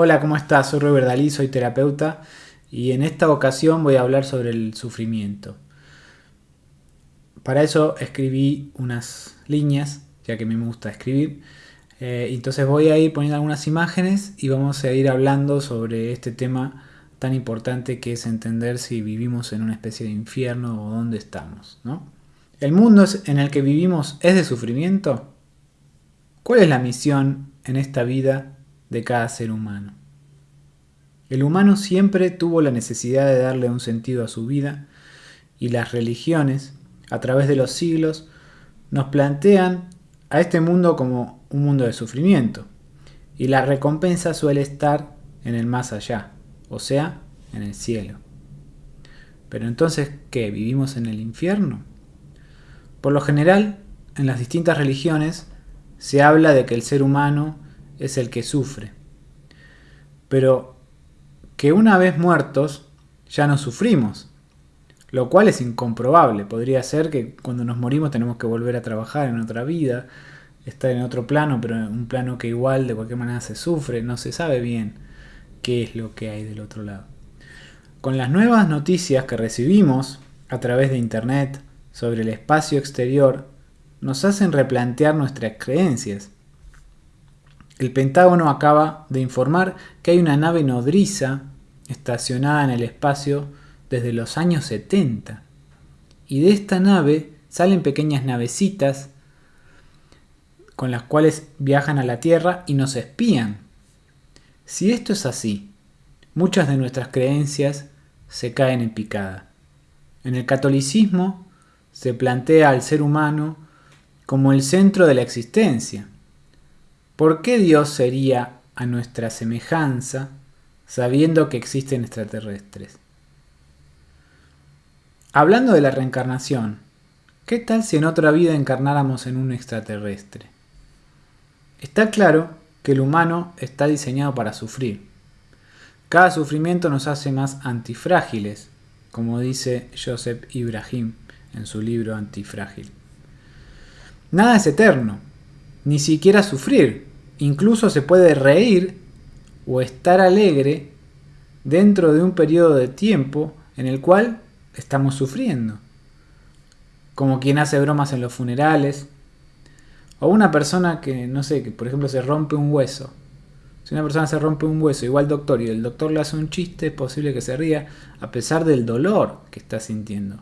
Hola, ¿cómo estás? Soy Robert Dalí, soy terapeuta y en esta ocasión voy a hablar sobre el sufrimiento. Para eso escribí unas líneas, ya que me gusta escribir. Eh, entonces voy a ir poniendo algunas imágenes y vamos a ir hablando sobre este tema tan importante que es entender si vivimos en una especie de infierno o dónde estamos. ¿no? ¿El mundo en el que vivimos es de sufrimiento? ¿Cuál es la misión en esta vida de cada ser humano? El humano siempre tuvo la necesidad de darle un sentido a su vida y las religiones, a través de los siglos, nos plantean a este mundo como un mundo de sufrimiento y la recompensa suele estar en el más allá, o sea, en el cielo. Pero entonces, ¿qué? ¿Vivimos en el infierno? Por lo general, en las distintas religiones se habla de que el ser humano es el que sufre. Pero que una vez muertos ya no sufrimos, lo cual es incomprobable. Podría ser que cuando nos morimos tenemos que volver a trabajar en otra vida, estar en otro plano, pero en un plano que igual de cualquier manera se sufre, no se sabe bien qué es lo que hay del otro lado. Con las nuevas noticias que recibimos a través de Internet sobre el espacio exterior, nos hacen replantear nuestras creencias. El Pentágono acaba de informar que hay una nave nodriza estacionada en el espacio desde los años 70. Y de esta nave salen pequeñas navecitas con las cuales viajan a la Tierra y nos espían. Si esto es así, muchas de nuestras creencias se caen en picada. En el catolicismo se plantea al ser humano como el centro de la existencia. ¿Por qué Dios sería a nuestra semejanza sabiendo que existen extraterrestres? Hablando de la reencarnación, ¿qué tal si en otra vida encarnáramos en un extraterrestre? Está claro que el humano está diseñado para sufrir. Cada sufrimiento nos hace más antifrágiles, como dice Joseph Ibrahim en su libro Antifrágil. Nada es eterno, ni siquiera sufrir. Incluso se puede reír o estar alegre dentro de un periodo de tiempo en el cual estamos sufriendo. Como quien hace bromas en los funerales. O una persona que, no sé, que por ejemplo se rompe un hueso. Si una persona se rompe un hueso, igual doctor, y el doctor le hace un chiste, es posible que se ría a pesar del dolor que está sintiendo.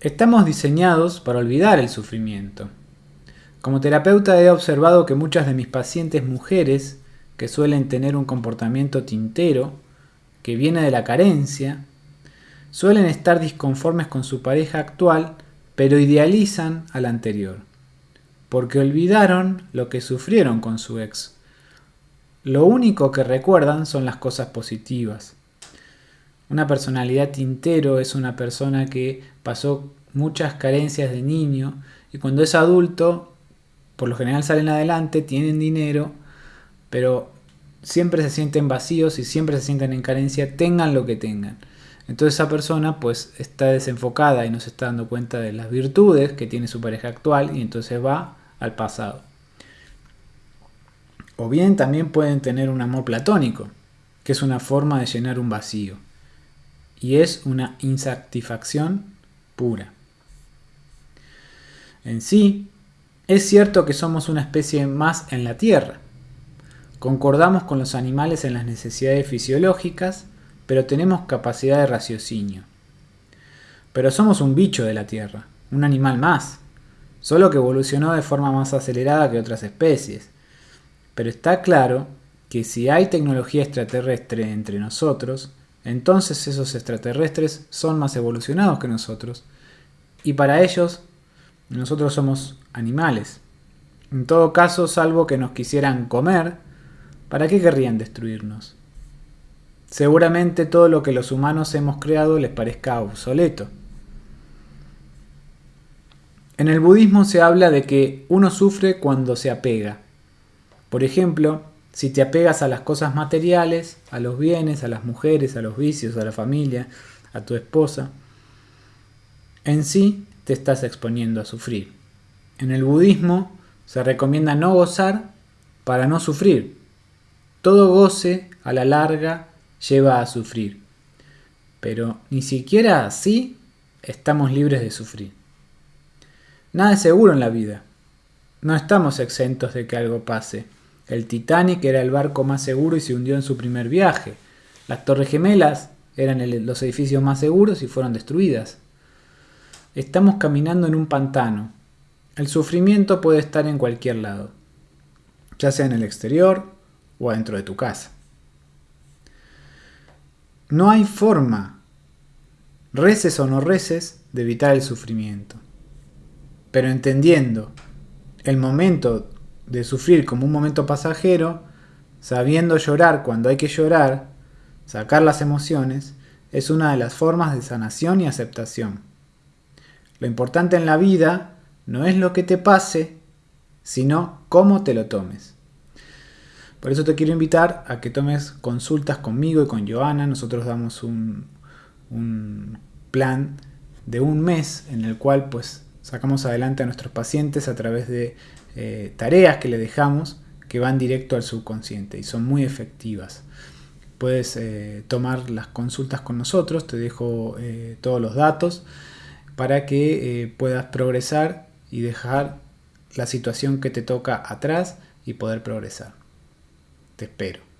Estamos diseñados para olvidar el sufrimiento. Como terapeuta he observado que muchas de mis pacientes mujeres, que suelen tener un comportamiento tintero, que viene de la carencia, suelen estar disconformes con su pareja actual, pero idealizan al anterior, porque olvidaron lo que sufrieron con su ex. Lo único que recuerdan son las cosas positivas. Una personalidad tintero es una persona que pasó muchas carencias de niño y cuando es adulto, por lo general salen adelante, tienen dinero, pero siempre se sienten vacíos y siempre se sienten en carencia, tengan lo que tengan. Entonces esa persona pues está desenfocada y no se está dando cuenta de las virtudes que tiene su pareja actual y entonces va al pasado. O bien también pueden tener un amor platónico, que es una forma de llenar un vacío y es una insatisfacción pura. En sí, es cierto que somos una especie más en la Tierra. Concordamos con los animales en las necesidades fisiológicas, pero tenemos capacidad de raciocinio. Pero somos un bicho de la Tierra, un animal más, solo que evolucionó de forma más acelerada que otras especies. Pero está claro que si hay tecnología extraterrestre entre nosotros, entonces esos extraterrestres son más evolucionados que nosotros. Y para ellos, nosotros somos animales. En todo caso, salvo que nos quisieran comer, ¿para qué querrían destruirnos? Seguramente todo lo que los humanos hemos creado les parezca obsoleto. En el budismo se habla de que uno sufre cuando se apega. Por ejemplo, si te apegas a las cosas materiales, a los bienes, a las mujeres, a los vicios, a la familia, a tu esposa, en sí te estás exponiendo a sufrir. En el budismo se recomienda no gozar para no sufrir. Todo goce a la larga lleva a sufrir, pero ni siquiera así estamos libres de sufrir. Nada es seguro en la vida. No estamos exentos de que algo pase. El Titanic era el barco más seguro y se hundió en su primer viaje. Las Torres Gemelas eran los edificios más seguros y fueron destruidas. Estamos caminando en un pantano. El sufrimiento puede estar en cualquier lado, ya sea en el exterior o adentro de tu casa. No hay forma, reces o no reces, de evitar el sufrimiento. Pero entendiendo el momento de sufrir como un momento pasajero, sabiendo llorar cuando hay que llorar, sacar las emociones, es una de las formas de sanación y aceptación. Lo importante en la vida no es lo que te pase, sino cómo te lo tomes. Por eso te quiero invitar a que tomes consultas conmigo y con Joana. Nosotros damos un, plan de un mes en el cual pues sacamos adelante a nuestros pacientes a través de eh, tareas que le dejamos que van directo al subconsciente y son muy efectivas. Puedes eh, tomar las consultas con nosotros, te dejo eh, todos los datos para que puedas progresar y dejar la situación que te toca atrás y poder progresar. Te espero.